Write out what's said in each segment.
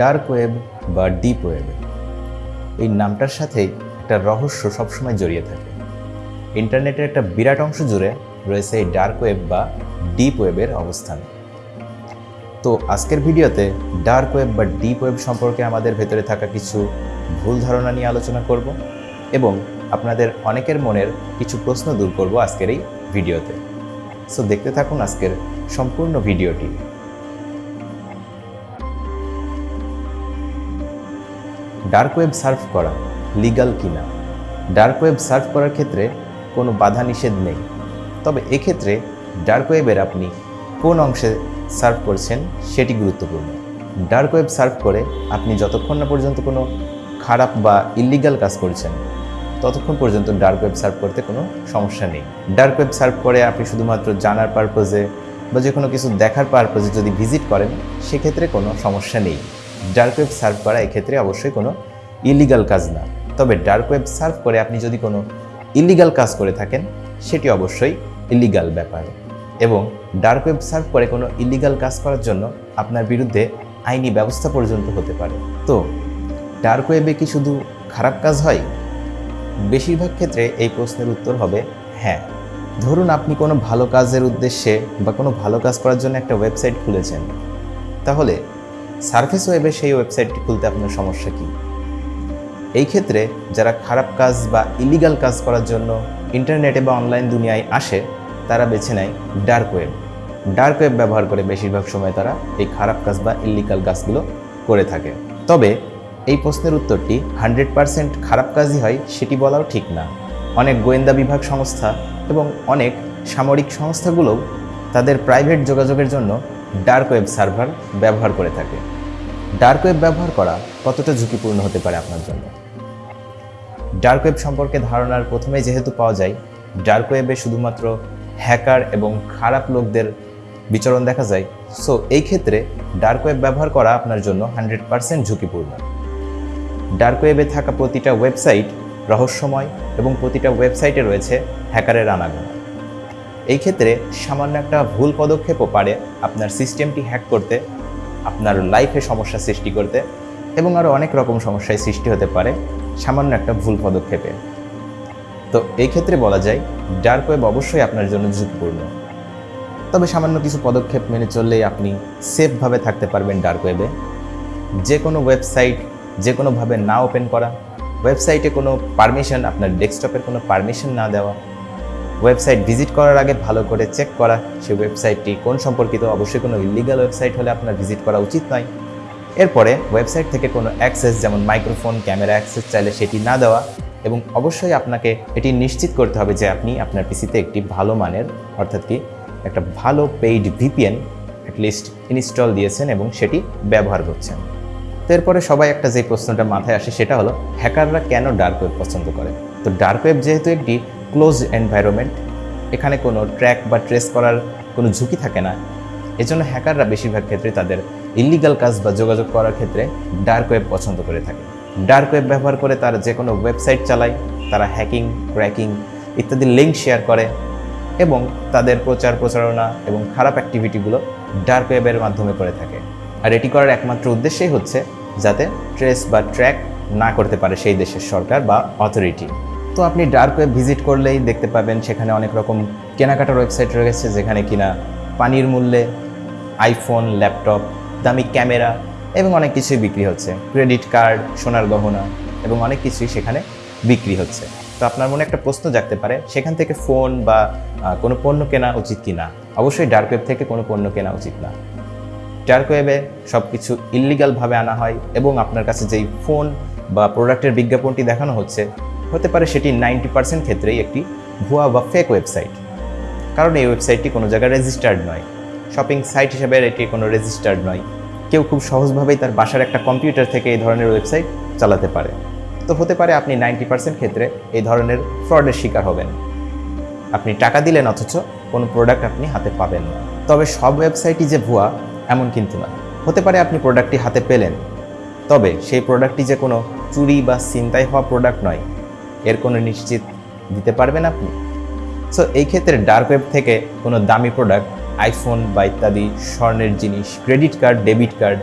Dark web বা deep web. এই নামটার সাথেই একটা রহস্য সবসময় জড়িয়ে থাকে। ইন্টারনেটের একটা বিরাট অংশ জুড়ে রয়েছে এই ডার্ক ওয়েব বা ডিপ ওয়েবের অবস্থান। তো আজকের ভিডিওতে ডার্ক ওয়েব বা ডিপ ওয়েব সম্পর্কে আমাদের ভেতরে থাকা কিছু ভুল ধারণা নিয়ে আলোচনা করব এবং আপনাদের অনেকের মনের কিছু প্রশ্ন দূর করব আজকের এই ভিডিওতে। সো দেখতে থাকুন আজকের সম্পূর্ণ ভিডিওটি। ডার্ক ওয়েব সার্ফ করা লিগাল কিনা। ডার্ক ওয়েব সার্ফ করার ক্ষেত্রে কোনো বাধা নিষেধ নেই। তবে এক্ষেত্রে ডার্ক ওয়েবের আপনি কোন অংশে সার্ভ করছেন সেটি গুরুত্বপূর্ণ। ডার্ক ওয়েব সার্ভ করে আপনি যতক্ষণ না পর্যন্ত কোনো খারাপ বা ইলিগাল কাজ করছেন, ততক্ষণ পর্যন্ত ডার্ক ওয়েব সার্ভ করতে কোনো সমস্যা নেই। ডার্ক ওয়েব সার্ভ করে আপনি শুধুমাত্র জানার পারপোজে বা যে কোনো কিছু দেখার পারপোজে যদি ভিজিট করেন, সেক্ষেত্রে কোনো সমস্যা নেই। ডার্ক ওয়েব সার্ভ করা এক্ষেত্রে অবশ্যই কোনো ইলিগাল কাজ না। তবে ডার্ক ওয়েব সার্ভ করে আপনি যদি কোনো ইলিগাল কাজ করে থাকেন, সেটি অবশ্যই ইলিগাল ব্যাপার। এবং ডার্ক ওয়েব সার্ভ করে কোনো ইলিগাল কাজ করার জন্য আপনার বিরুদ্ধে আইনি ব্যবস্থা পর্যন্ত হতে পারে। তো ডার্ক ওয়েবে কি শুধু খারাপ কাজ হয়? বেশিরভাগ ক্ষেত্রে এই প্রশ্নের উত্তর হবে হ্যাঁ। ধরুন আপনি কোনো ভালো কাজের উদ্দেশ্যে বা কোনো ভালো কাজ করার জন্য একটা ওয়েবসাইট খুলেছেন। তাহলে সার্ফেস ওয়েবে সেই ওয়েবসাইটটি খুলতে আপনার সমস্যা কী? এই ক্ষেত্রে যারা খারাপ কাজ বা ইলিগাল কাজ করার জন্য ইন্টারনেটে বা অনলাইন দুনিয়ায় আসে, তারা বেছে নেয় ডার্ক ওয়েব। ডার্ক ওয়েব ব্যবহার করে বেশিরভাগ সময় তারা এই খারাপ কাজ বা ইলিগাল কাজগুলো করে থাকে। তবে এই প্রশ্নের উত্তরটি হান্ড্রেড পারসেন্ট খারাপ কাজই হয় সেটি বলাও ঠিক না। অনেক গোয়েন্দা বিভাগ সংস্থা এবং অনেক সামরিক সংস্থাগুলোও তাদের প্রাইভেট যোগাযোগের জন্য ডার্ক ওয়েব সার্ভার ব্যবহার করে থাকে। ডার্ক ওয়েব ব্যবহার করা কতটা ঝুঁকিপূর্ণ হতে পারে আপনার জন্য? ডার্ক ওয়েব সম্পর্কে ধারণার প্রথমে যেহেতু পাওয়া যায়, ডার্ক ওয়েবে শুধুমাত্র হ্যাকার এবং খারাপ লোকদের বিচরণ দেখা যায়। সো, এই ক্ষেত্রে ডার্ক ওয়েব ব্যবহার করা আপনার জন্য হান্ড্রেড পারসেন্ট ঝুঁকিপূর্ণ। ডার্ক ওয়েবে থাকা প্রতিটা ওয়েবসাইট রহস্যময় এবং প্রতিটা ওয়েবসাইটে রয়েছে হ্যাকারের আনাগোনা। এই ক্ষেত্রে সামান্য একটা ভুল পদক্ষেপও পারে আপনার সিস্টেমটি হ্যাক করতে, আপনার লাইফে সমস্যা সৃষ্টি করতে এবং আরও অনেক রকম সমস্যায় সৃষ্টি হতে পারে সামান্য একটা ভুল পদক্ষেপে। তো এই ক্ষেত্রে বলা যায়, ডার্ক ওয়েব অবশ্যই আপনার জন্য ঝুঁকিপূর্ণ। তবে সামান্য কিছু পদক্ষেপ মেনে চললেই আপনি সেফভাবে থাকতে পারবেন ডার্ক ওয়েবে। যে কোনো ওয়েবসাইট যে কোনোভাবে না ওপেন করা, ওয়েবসাইটে কোনো পারমিশন, আপনার ডেস্কটপের কোনো পারমিশন না দেওয়া ওয়েবসাইট ভিজিট করার আগে ভালো করে চেক করা সেই ওয়েবসাইটটি কোন সম্পর্কিত। অবশ্যই কোনো ইলিগাল ওয়েবসাইট হলে আপনার ভিজিট করা উচিত নয়। এরপরে ওয়েবসাইট থেকে কোনো অ্যাক্সেস যেমন মাইক্রোফোন, ক্যামেরা অ্যাক্সেস চাইলে সেটি না দেওয়া এবং অবশ্যই আপনাকে এটি নিশ্চিত করতে হবে যে আপনি আপনার পিসিতে একটি ভালো মানের অর্থাৎ কি একটা ভালো পেইড ভিপিএন অ্যাটলিস্ট ইনস্টল দিয়েছেন এবং সেটি ব্যবহার করছেন। তো এরপরে সবাই একটা যে প্রশ্নটা মাথায় আসে সেটা হলো, হ্যাকাররা কেন ডার্ক ওয়েব পছন্দ করে? তো ডার্ক ওয়েব যেহেতু একটি ক্লোজ এনভায়রনমেন্ট এখানে কোনো ট্র্যাক বা ট্রেস করার কোনো ঝুঁকি থাকে না। এজন্য হ্যাকাররা বেশিরভাগ ক্ষেত্রে তাদের ইলিগাল কাজ বা যোগাযোগ করার ক্ষেত্রে ডার্ক ওয়েব পছন্দ করে থাকে। ডার্ক ওয়েব ব্যবহার করে তারা যে কোনো ওয়েবসাইট চালায়, তারা হ্যাকিং ক্র্যাকিং ইত্যাদি লিঙ্ক শেয়ার করে এবং তাদের প্রচার, প্রচারণা এবং খারাপ অ্যাক্টিভিটিগুলো ডার্ক ওয়েবের মাধ্যমে করে থাকে। আর এটি করার একমাত্র উদ্দেশ্যই হচ্ছে যাতে ট্রেস বা ট্র্যাক না করতে পারে সেই দেশের সরকার বা অথরিটি তো আপনি ডার্ক ওয়েব ভিজিট করলেই দেখতে পাবেন সেখানে অনেক রকম কেনাকাটার ওয়েবসাইট রয়েছে যেখানে কিনা পানির মূল্যে আইফোন ল্যাপটপ দামি ক্যামেরা এবং অনেক কিছুই বিক্রি হচ্ছে। ক্রেডিট কার্ড সোনার গহনা এবং অনেক কিছুই সেখানে বিক্রি হচ্ছে। তো আপনার মনে একটা প্রশ্ন জাগতে পারে, সেখান থেকে ফোন বা কোনো পণ্য কেনা উচিত কি না অবশ্যই ডার্ক ওয়েব থেকে কোনো পণ্য কেনা উচিত না। ডার্ক ওয়েবে সব কিছু ইলিগালভাবে আনা হয় এবং আপনার কাছে যেই ফোন বা প্রোডাক্টের বিজ্ঞাপনটি দেখানো হচ্ছে হতে পারে সেটি নাইনটি পার্সেন্ট ক্ষেত্রেই একটি ভুয়া বা ফেক ওয়েবসাইট কারণ এই ওয়েবসাইটটি কোনো জায়গায় রেজিস্টার্ড নয়। শপিং সাইট হিসেবে এটি কোনো রেজিস্টার্ড নয়। কেউ খুব সহজভাবেই তার বাসার একটা কম্পিউটার থেকে এই ধরনের ওয়েবসাইট চালাতে পারে। তো হতে পারে আপনি নাইনটি পার্সেন্ট ক্ষেত্রে এই ধরনের ফ্রডের শিকার হবেন। আপনি টাকা দিলেন অথচ কোনো প্রোডাক্ট আপনি হাতে পাবেন না। তবে সব ওয়েবসাইটই যে ভুয়া, এমন কিন্তু না হতে পারে আপনি প্রোডাক্টটি হাতে পেলেন। তবে সেই প্রোডাক্টটি যে কোনো চুরি বা ছিনতাই হওয়া প্রোডাক্ট নয়। এর কোনো নিশ্চিত দিতে পারবেন আপনি? সো এই ক্ষেত্রে ডার্ক ওয়েব থেকে কোনো দামি প্রোডাক্ট আইফোন বা ইত্যাদি স্বর্ণের জিনিস ক্রেডিট কার্ড ডেবিট কার্ড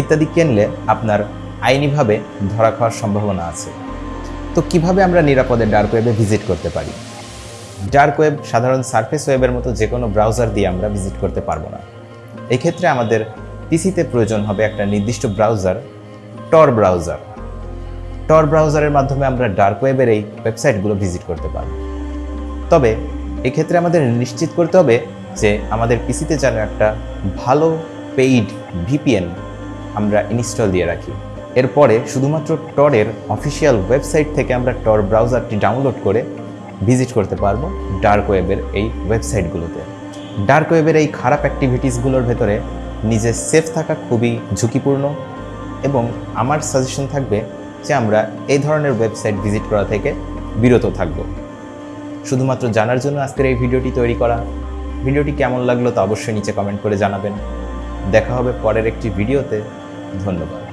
ইত্যাদি কিনলে আপনার আইনিভাবে ধরা খাওয়ার সম্ভাবনা আছে। তো কীভাবে আমরা নিরাপদে ডার্ক ওয়েবে ভিজিট করতে পারি? ডার্ক ওয়েব সাধারণ সার্ফেস ওয়েবের মতো যে কোনো ব্রাউজার দিয়ে আমরা ভিজিট করতে পারব না। এক্ষেত্রে আমাদের পিসিতে প্রয়োজন হবে একটা নির্দিষ্ট ব্রাউজার টর ব্রাউজার টর ব্রাউজারের মাধ্যমে আমরা ডার্ক ওয়েবের এই ওয়েবসাইটগুলো ভিজিট করতে পারব তবে এক্ষেত্রে আমাদের নিশ্চিত করতে হবে যে আমাদের পিসিতে যেন একটা ভালো পেইড ভিপিএন আমরা ইনস্টল দিয়ে রাখি। এরপরে শুধুমাত্র টরের অফিসিয়াল ওয়েবসাইট থেকে আমরা টর ব্রাউজারটি ডাউনলোড করে ভিজিট করতে পারব ডার্ক ওয়েবের এই ওয়েবসাইটগুলোতে। ডার্ক ওয়েবের এই খারাপ অ্যাক্টিভিটিসগুলোর ভেতরে নিজে সেফ থাকা খুবই ঝুঁকিপূর্ণ এবং আমার সাজেশন থাকবে যে আমরা এই ধরনের ওয়েবসাইট ভিজিট করা থেকে বিরত থাকব। শুধুমাত্র জানার জন্য আজকের এই ভিডিওটি তৈরি করা। ভিডিওটি কেমন লাগল তা অবশ্যই নিচে কমেন্ট করে জানাবেন। দেখা হবে পরের একটি ভিডিওতে। ধন্যবাদ।